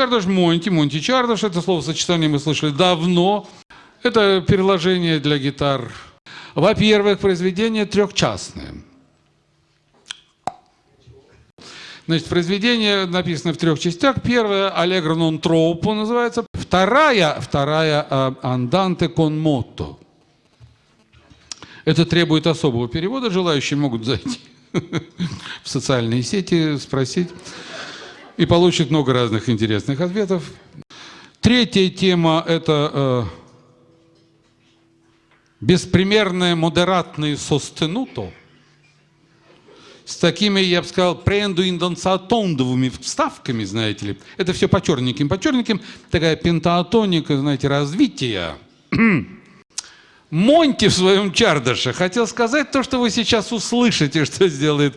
Чардаш Монти, Монти Чардаш, это словосочетание мы слышали давно. Это переложение для гитар. Во-первых, произведение трехчастное. Значит, произведение написано в трех частях. Первая «Аллегро нон тропо» называется. Вторая, вторая «Анданте кон мото». Это требует особого перевода. Желающие могут зайти в социальные сети, спросить. И получат много разных интересных ответов. Третья тема – это э, беспримерное модератное состенуто – с такими, я бы сказал, прендуиндансатондовыми вставками, знаете ли. Это все по черненьким, по черненьким. Такая пентаатоника, знаете, развития. Монти в своем чардаше хотел сказать то, что вы сейчас услышите, что сделает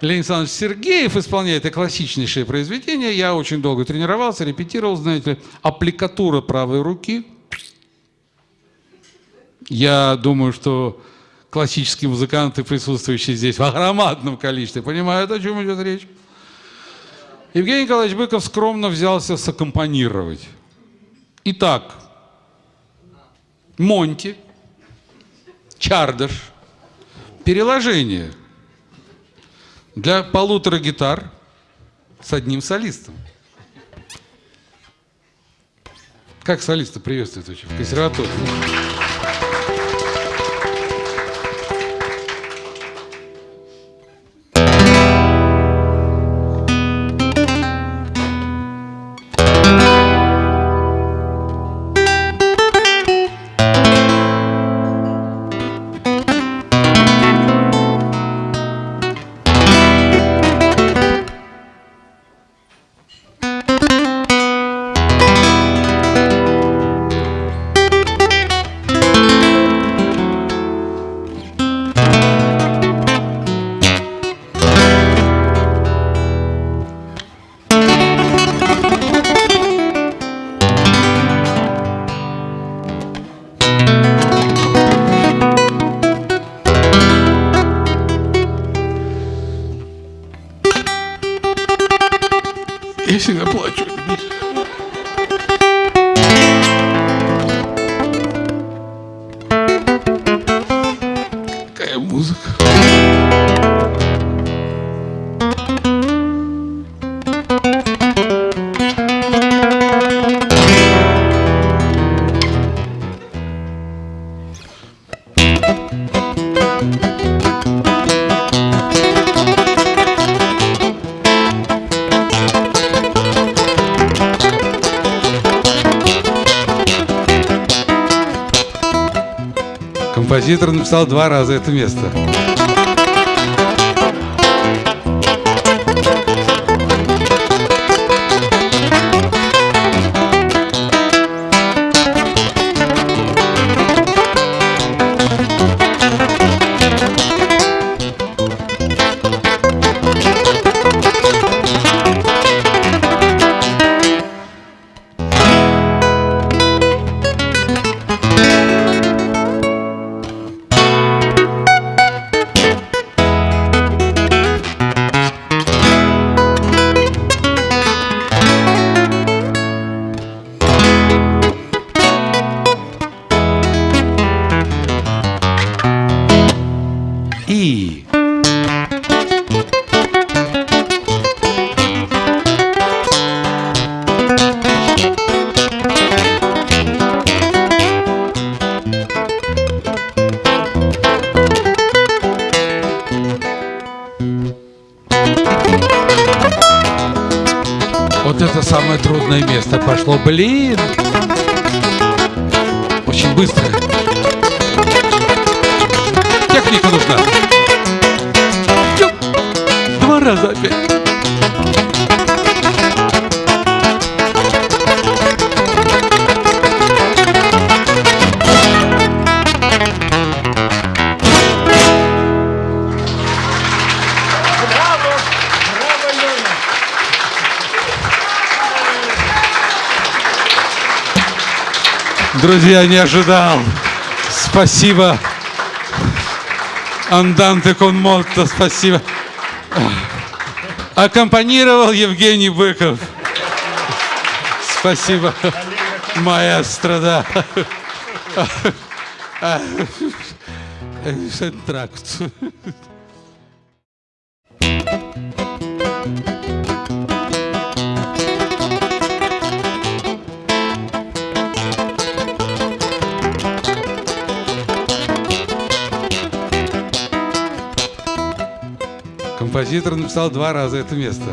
Леонид Александрович Сергеев, исполняет это классичнейшее произведение. Я очень долго тренировался, репетировал, знаете ли, аппликатура правой руки. Я думаю, что классические музыканты, присутствующие здесь в громадном количестве, понимают, о чем идет речь. Евгений Николаевич Быков скромно взялся саккомпанировать. Итак, Монти, Чардаш, переложение для полутора гитар с одним солистом. Как солиста приветствует вообще в консерватории? Я всегда плачу. Какая музыка. Композитор написал два раза это место. И Вот это самое трудное место пошло. Блин! Очень быстро. Техника нужна. Два раза опять. Друзья, не ожидал. Спасибо. Анданте кон молто, спасибо. Аккомпанировал Евгений Быков. Спасибо. Маэстро, да. Тракт. Композитор написал два раза это место.